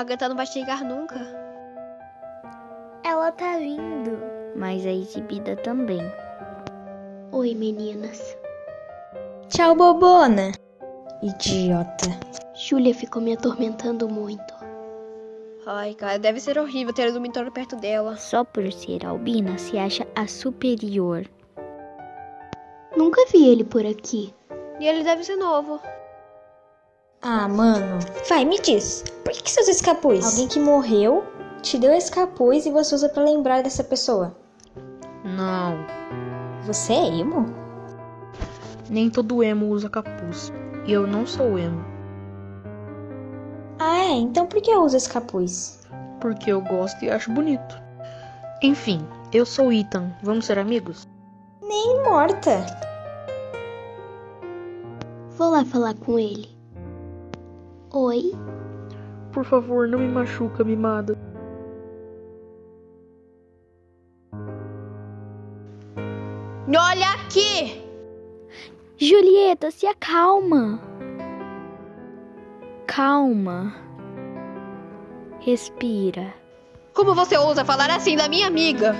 A Agatha não vai chegar nunca. Ela tá vindo. Mas a exibida também. Oi, meninas. Tchau, bobona. Idiota. Júlia ficou me atormentando muito. Ai, cara, deve ser horrível ter o dormitório perto dela. Só por ser albina se acha a superior. Nunca vi ele por aqui. E ele deve ser novo. Ah, mano. Vai, me diz. Por que, que você usa esse capuz? Alguém que morreu te deu esse capuz e você usa pra lembrar dessa pessoa. Não. Você é emo? Nem todo emo usa capuz. E eu não sou emo. Ah, é? Então por que eu uso esse capuz? Porque eu gosto e acho bonito. Enfim, eu sou Ethan. Vamos ser amigos? Nem morta. Vou lá falar com ele. Oi? Por favor, não me machuca, mimada. Olha aqui! Julieta, se acalma. Calma. Respira. Como você ousa falar assim da minha amiga?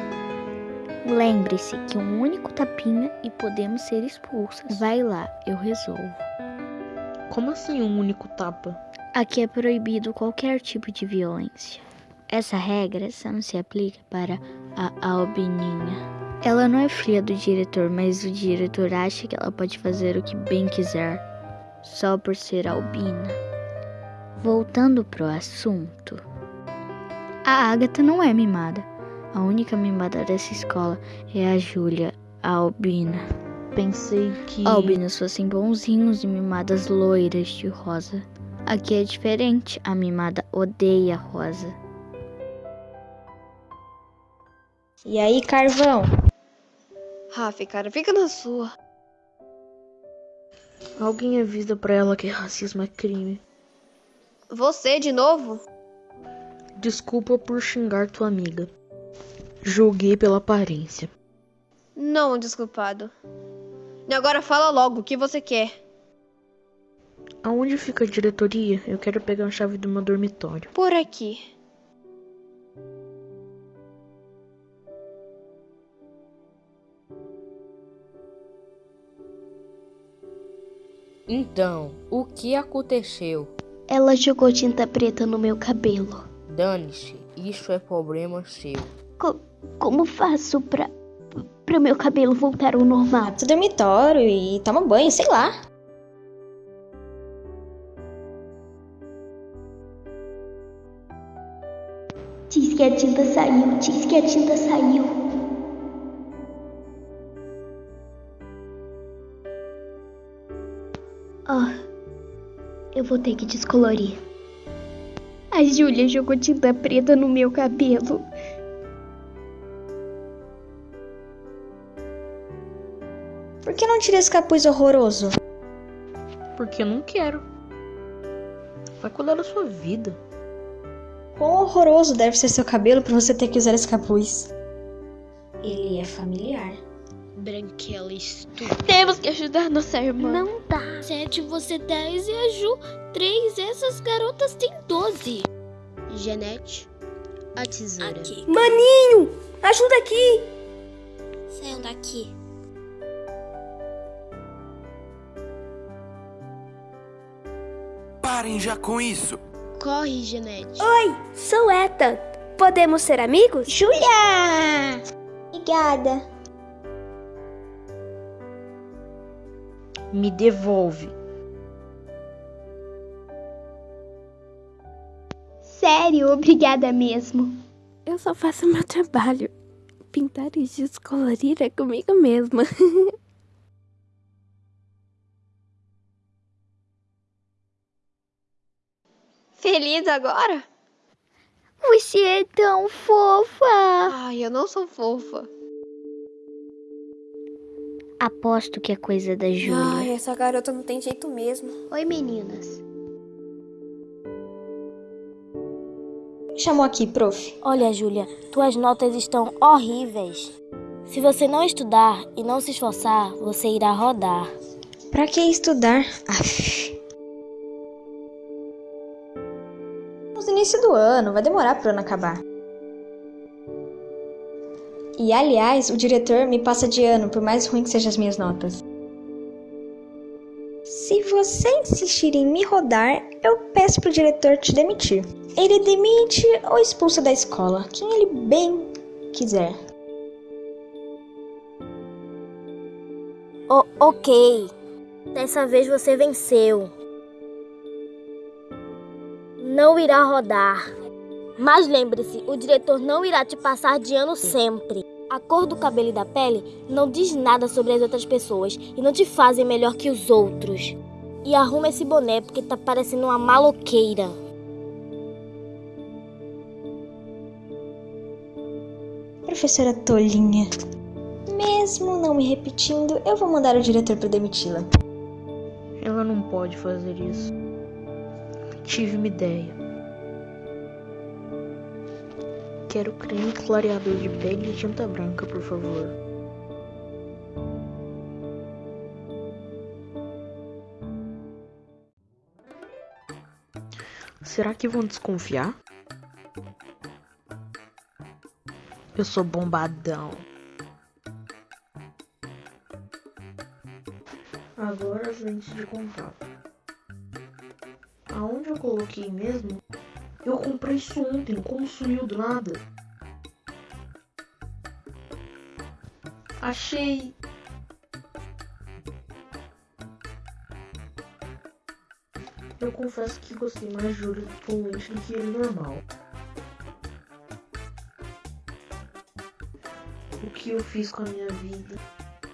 Lembre-se que um único tapinha e podemos ser expulsas. Vai lá, eu resolvo. Como assim um único tapa? Aqui é proibido qualquer tipo de violência. Essa regra só não se aplica para a albininha. Ela não é filha do diretor, mas o diretor acha que ela pode fazer o que bem quiser, só por ser albina. Voltando pro assunto. A Agatha não é mimada. A única mimada dessa escola é a Júlia, a albina. Pensei que. Albinos fossem bonzinhos e mimadas loiras de rosa. Aqui é diferente, a mimada odeia rosa. E aí, carvão? Rafa, cara, fica na sua. Alguém avisa pra ela que racismo é crime. Você de novo? Desculpa por xingar tua amiga. Julguei pela aparência. Não, desculpado. E agora fala logo o que você quer. Aonde fica a diretoria? Eu quero pegar a chave do meu dormitório. Por aqui. Então, o que aconteceu? Ela jogou tinta preta no meu cabelo. Dane-se, isso é problema seu. Co como faço pra, pra meu cabelo voltar ao normal? Vai pro dormitório e toma banho, sei lá. Diz que a tinta saiu, diz que a tinta saiu. Ah, eu vou ter que descolorir. A Júlia jogou tinta preta no meu cabelo. Por que não tira esse capuz horroroso? Porque eu não quero. Vai cuidar da sua vida. Quão horroroso deve ser seu cabelo pra você ter que usar esse capuz? Ele é familiar. Branquela estúpida. Temos que ajudar nossa irmã. Não dá. Sete, você 10 e a Ju 3. Essas garotas têm 12. Janete, a tesoura. Aqui. Maninho, ajuda aqui. Saiam daqui. Parem já com isso. Corre, Janete. Oi, sou Ethan. Podemos ser amigos? Julia! Obrigada. Me devolve. Sério, obrigada mesmo. Eu só faço meu trabalho. Pintar e descolorir é comigo mesma. Feliz agora? Você é tão fofa. Ai, eu não sou fofa. Aposto que é coisa da Júlia. Ai, essa garota não tem jeito mesmo. Oi, meninas. Chamou aqui, prof. Olha, Júlia, tuas notas estão horríveis. Se você não estudar e não se esforçar, você irá rodar. Pra que estudar? Aff. Início do ano, vai demorar pro ano acabar. E aliás, o diretor me passa de ano, por mais ruim que sejam as minhas notas. Se você insistir em me rodar, eu peço pro diretor te demitir. Ele demite ou expulsa da escola, quem ele bem quiser. O ok. Dessa vez você venceu. Não irá rodar. Mas lembre-se, o diretor não irá te passar de ano sempre. A cor do cabelo e da pele não diz nada sobre as outras pessoas e não te fazem melhor que os outros. E arruma esse boné porque tá parecendo uma maloqueira. Professora Tolinha. Mesmo não me repetindo, eu vou mandar o diretor para demiti-la. Ela não pode fazer isso. Tive uma ideia. Quero creme clareador de pele e tinta branca, por favor. Será que vão desconfiar? Eu sou bombadão. Agora as lentes de contato. Aonde eu coloquei mesmo? Eu comprei isso ontem, como sumiu do nada? Achei. Eu confesso que gostei mais de olho com do que ele normal. O que eu fiz com a minha vida?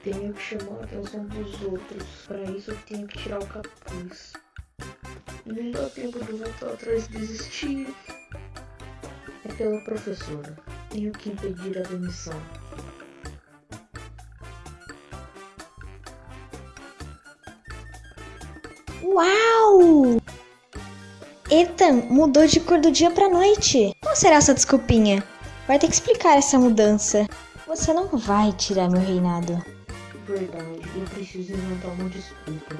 Tenho que chamar a atenção dos outros. Para isso eu tenho que tirar o capuz. Não dá tempo de voltar atrás e desistir. É pela professora. Tenho que impedir a demissão. Uau! Ethan mudou de cor do dia pra noite. Qual será essa desculpinha? Vai ter que explicar essa mudança. Você não vai tirar meu reinado. Verdade, eu preciso inventar uma desculpa.